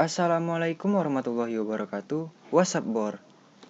Assalamualaikum warahmatullahi wabarakatuh. What's up bor?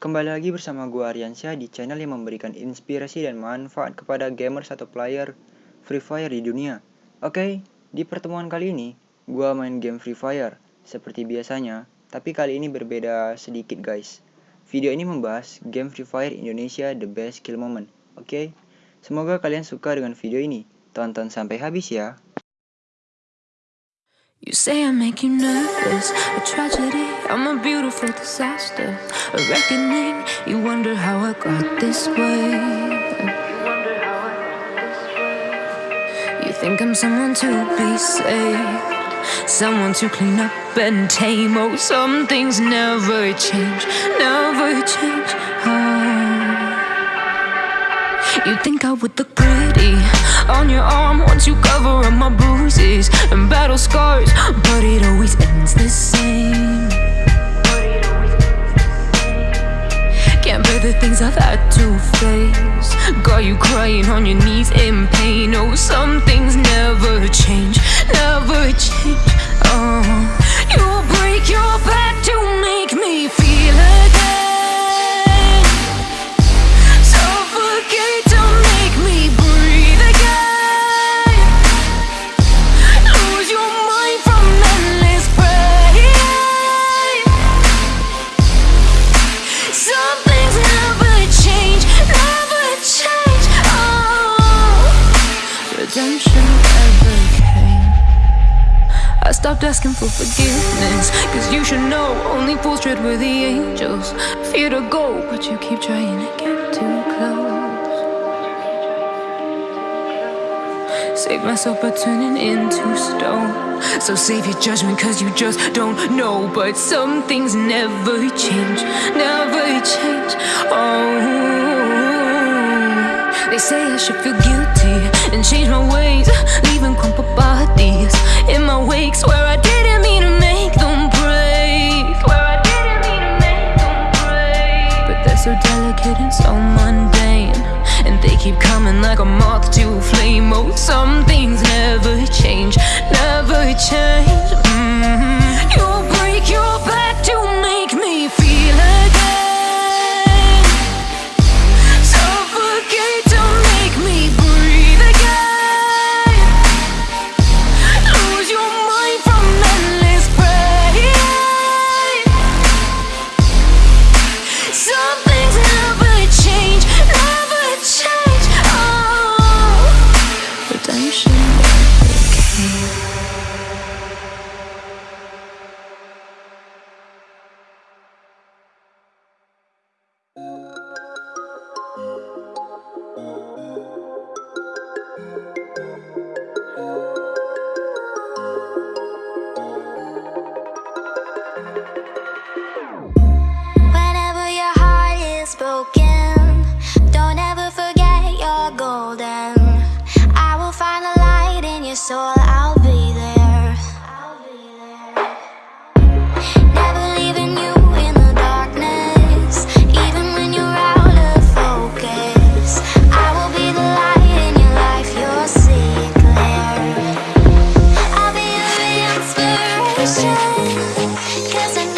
Kembali lagi bersama gue Aryansyah di channel yang memberikan inspirasi dan manfaat kepada gamer satu player Free Fire di dunia. Oke, di pertemuan kali ini gue main game Free Fire Seperti biasanya, tapi kali ini berbeda sedikit guys. Video ini membahas game Free Fire Indonesia The Best Kill Moment. Oke, semoga kalian suka dengan video ini. Tonton sampai habis ya You say I make you nervous, a tragedy, I'm a beautiful disaster, a reckoning. You wonder how I got this way. You wonder how I think I'm someone to be saved, someone to clean up and tame. Oh, some things never change, never change. Oh. You think I would look pretty on your crying on your knees in pain. Oh, some things never change, never change. Redemption never came. I stopped asking for forgiveness. Cause you should know only fools tread where the angels fear to go. But you keep trying to get too close. Save myself by turning into stone. So save your judgment cause you just don't know. But some things never change, never change. Oh, they say I should feel guilty and change my ways. Leaving crumpled bodies in my wake. Swear I didn't mean to make them break. Swear I didn't mean to make them break. But they're so delicate and so mundane. And they keep coming like a moth to a flame. Oh, some things never change, never change. Soul, I'll be there. Never leaving you in the darkness, even when you're out of focus. I will be the light in your life, you'll see it clear. I'll be your. Cause I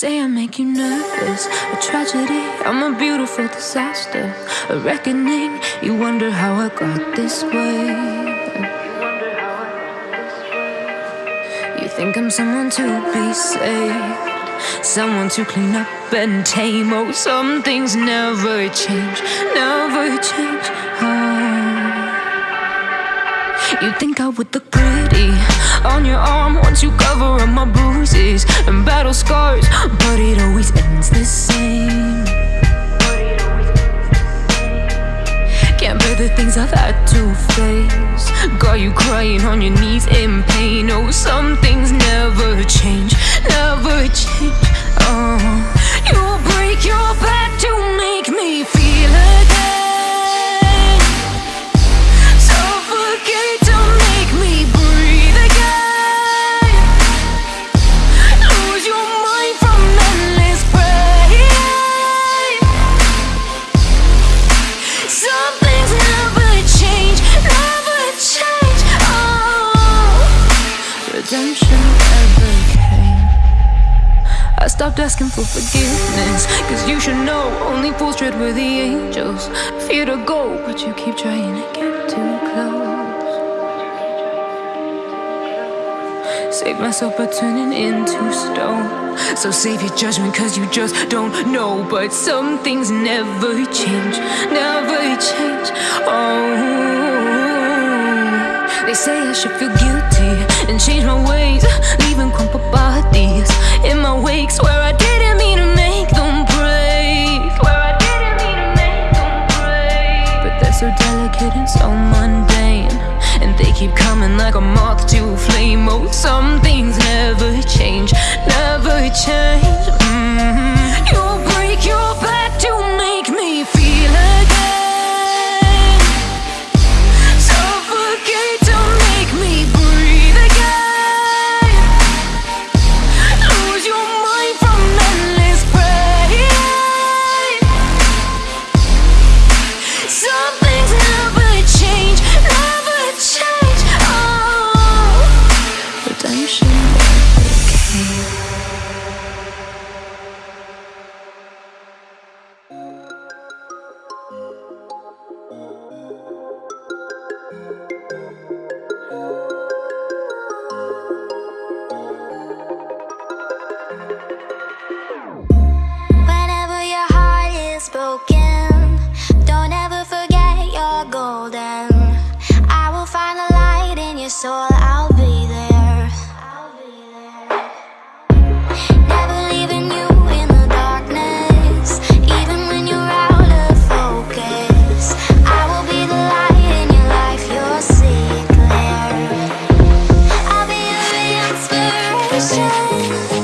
say I make you nervous, a tragedy. I'm a beautiful disaster, a reckoning. You wonder how I got this way. You think I'm someone to be saved, someone to clean up and tame. Oh, some things never change, never change. Oh. You think I would look pretty on your arm once you cover up my bruises and battle scars, but it always ends the same. Can't bear the things I've had to face. Got you crying on your knees in pain. Oh, some things never stopped asking for forgiveness. Cause you should know only fools tread where the angels fear to go. But you keep trying to get too close. Save myself by turning into stone. So save your judgment cause you just don't know. But some things never change, never change. Oh, they say I should feel guilty and change my ways, leaving crumpled bodies in my wake. Swear I didn't mean to make them break. Swear I didn't mean to make them break. But they're so delicate and so mundane. And they keep coming like a moth to a flame. Oh, some things never. soul, I'll be there. Never leaving you in the darkness. Even when you're out of focus I will be the light in your life, you'll see it clear I'll be your inspiration.